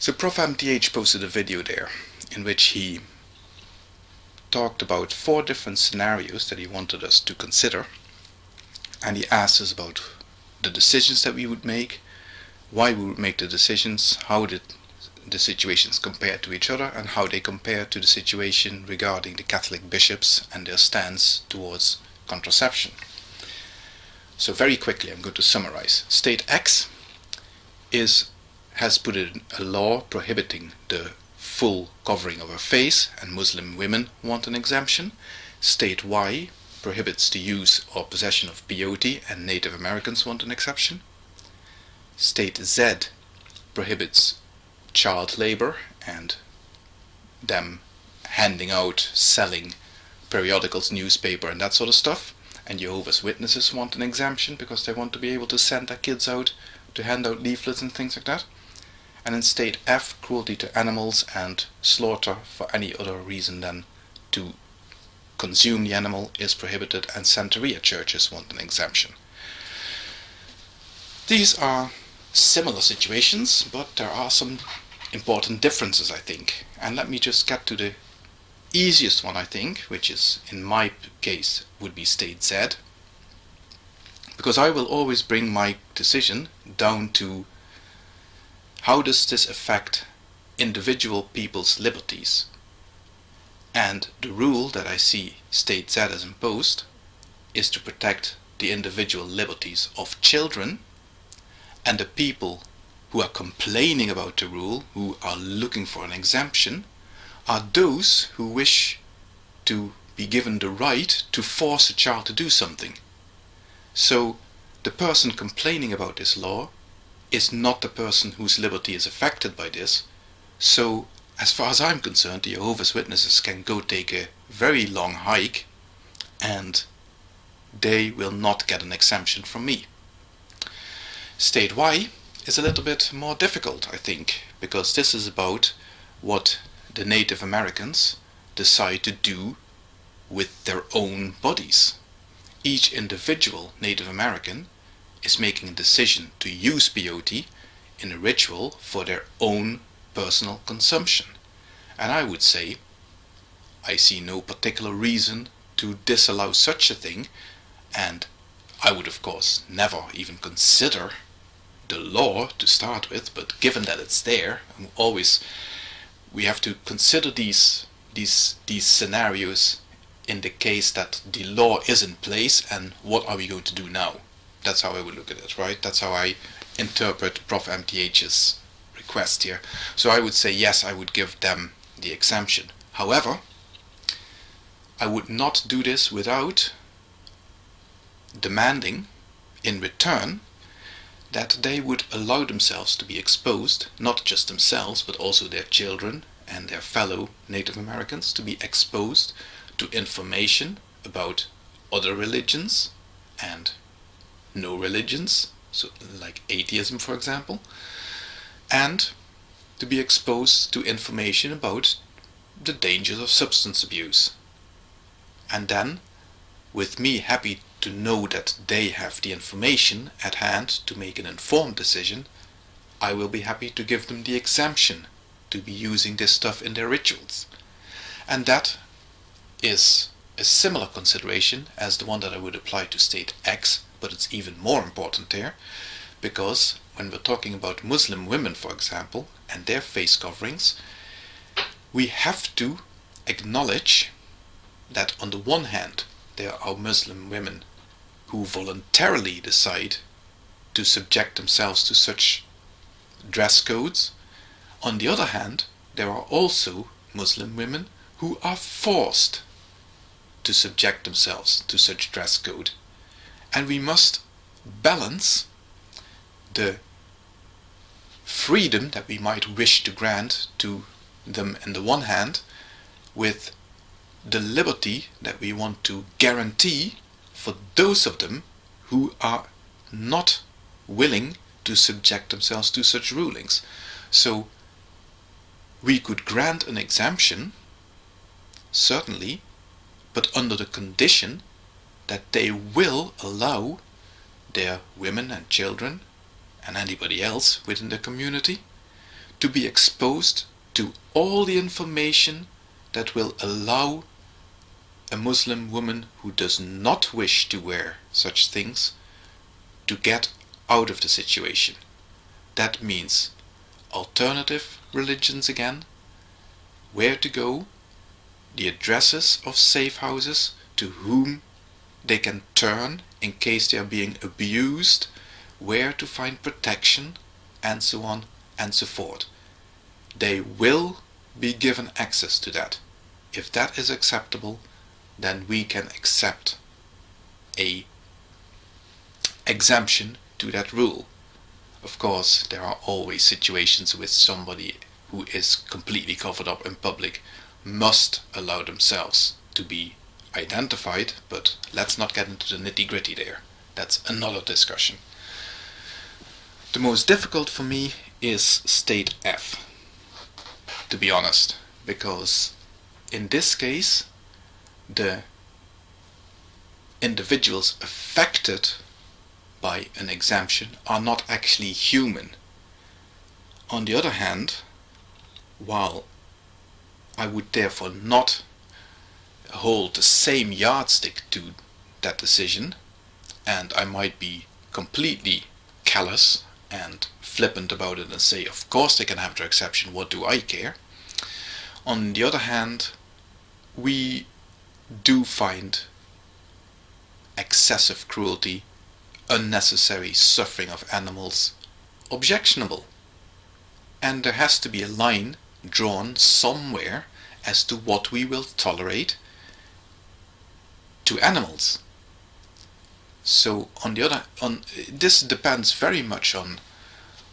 So Prof. MTH posted a video there in which he talked about four different scenarios that he wanted us to consider. And he asked us about the decisions that we would make, why we would make the decisions, how did the situations compare to each other and how they compare to the situation regarding the Catholic bishops and their stance towards contraception. So very quickly I'm going to summarize. State X is has put in a law prohibiting the full covering of her face and Muslim women want an exemption. State Y prohibits the use or possession of peyote and Native Americans want an exception. State Z prohibits child labor and them handing out, selling periodicals, newspaper and that sort of stuff. And Jehovah's Witnesses want an exemption because they want to be able to send their kids out to hand out leaflets and things like that. And in state F, cruelty to animals and slaughter for any other reason than to consume the animal is prohibited and Santeria churches want an exemption. These are similar situations, but there are some important differences, I think. And let me just get to the easiest one, I think, which is, in my case, would be state Z. Because I will always bring my decision down to how does this affect individual people's liberties? And the rule that I see state Z as imposed is to protect the individual liberties of children and the people who are complaining about the rule, who are looking for an exemption, are those who wish to be given the right to force a child to do something. So the person complaining about this law is not the person whose liberty is affected by this. So as far as I'm concerned, the Jehovah's Witnesses can go take a very long hike and they will not get an exemption from me. State Y is a little bit more difficult, I think, because this is about what the Native Americans decide to do with their own bodies. Each individual Native American is making a decision to use peyote in a ritual for their own personal consumption. And I would say, I see no particular reason to disallow such a thing, and I would of course never even consider the law to start with, but given that it's there, always we have to consider these these these scenarios in the case that the law is in place and what are we going to do now? That's how I would look at it, right? That's how I interpret Prof. MTH's request here. So I would say yes, I would give them the exemption. However, I would not do this without demanding in return that they would allow themselves to be exposed, not just themselves, but also their children and their fellow Native Americans to be exposed to information about other religions and no religions, so like atheism for example, and to be exposed to information about the dangers of substance abuse. And then, with me happy to know that they have the information at hand to make an informed decision, I will be happy to give them the exemption to be using this stuff in their rituals. And that is a similar consideration as the one that I would apply to state X, but it's even more important there, because when we're talking about Muslim women, for example, and their face coverings, we have to acknowledge that on the one hand, there are Muslim women who voluntarily decide to subject themselves to such dress codes. On the other hand, there are also Muslim women who are forced to subject themselves to such dress code. And we must balance the freedom that we might wish to grant to them on the one hand with the liberty that we want to guarantee for those of them who are not willing to subject themselves to such rulings. So we could grant an exemption, certainly, but under the condition that they will allow their women and children and anybody else within the community to be exposed to all the information that will allow a Muslim woman who does not wish to wear such things to get out of the situation. That means alternative religions again, where to go, the addresses of safe houses, to whom they can turn in case they are being abused, where to find protection, and so on and so forth. They will be given access to that. If that is acceptable, then we can accept a exemption to that rule. Of course, there are always situations with somebody who is completely covered up in public must allow themselves to be identified, but let's not get into the nitty gritty there. That's another discussion. The most difficult for me is state F, to be honest, because in this case, the individuals affected by an exemption are not actually human. On the other hand, while I would therefore not hold the same yardstick to that decision, and I might be completely callous and flippant about it and say, of course they can have their exception, what do I care? On the other hand, we do find excessive cruelty, unnecessary suffering of animals objectionable. And there has to be a line drawn somewhere as to what we will tolerate to animals. So on the other on this depends very much on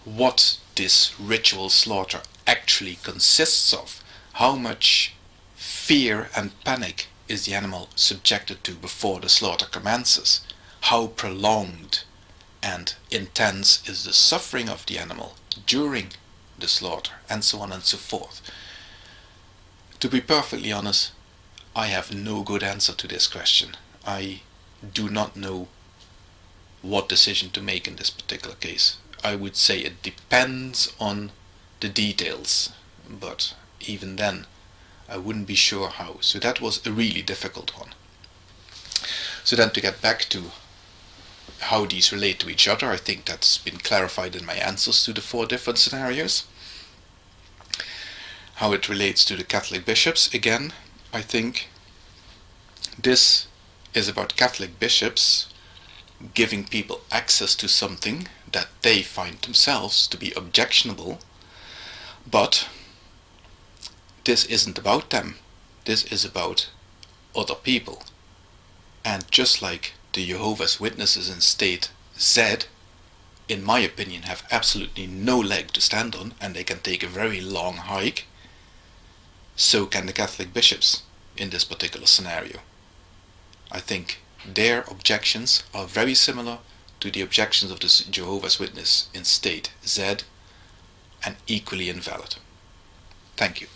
what this ritual slaughter actually consists of. How much fear and panic is the animal subjected to before the slaughter commences? How prolonged and intense is the suffering of the animal during the slaughter and so on and so forth. To be perfectly honest, I have no good answer to this question. I do not know what decision to make in this particular case. I would say it depends on the details, but even then I wouldn't be sure how. So that was a really difficult one. So then to get back to how these relate to each other, I think that's been clarified in my answers to the four different scenarios. How it relates to the Catholic bishops, again, I think this is about Catholic bishops giving people access to something that they find themselves to be objectionable, but this isn't about them. This is about other people. And just like the Jehovah's Witnesses in state Z, in my opinion, have absolutely no leg to stand on and they can take a very long hike, so can the Catholic bishops in this particular scenario. I think their objections are very similar to the objections of the Jehovah's Witness in state Z and equally invalid. Thank you.